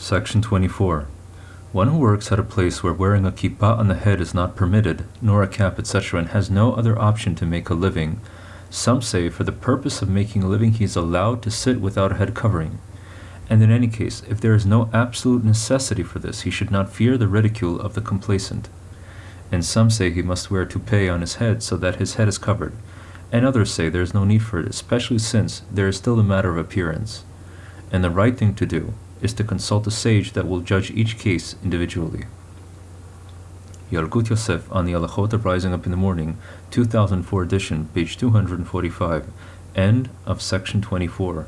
Section 24. One who works at a place where wearing a kippah on the head is not permitted, nor a cap, etc., and has no other option to make a living, some say for the purpose of making a living he is allowed to sit without a head covering. And in any case, if there is no absolute necessity for this, he should not fear the ridicule of the complacent. And some say he must wear a toupee on his head so that his head is covered, and others say there is no need for it, especially since there is still a matter of appearance. And the right thing to do is to consult a sage that will judge each case individually. Yalkut Yosef on the Halachot of Rising Up in the Morning, 2004 edition, page 245, end of section 24.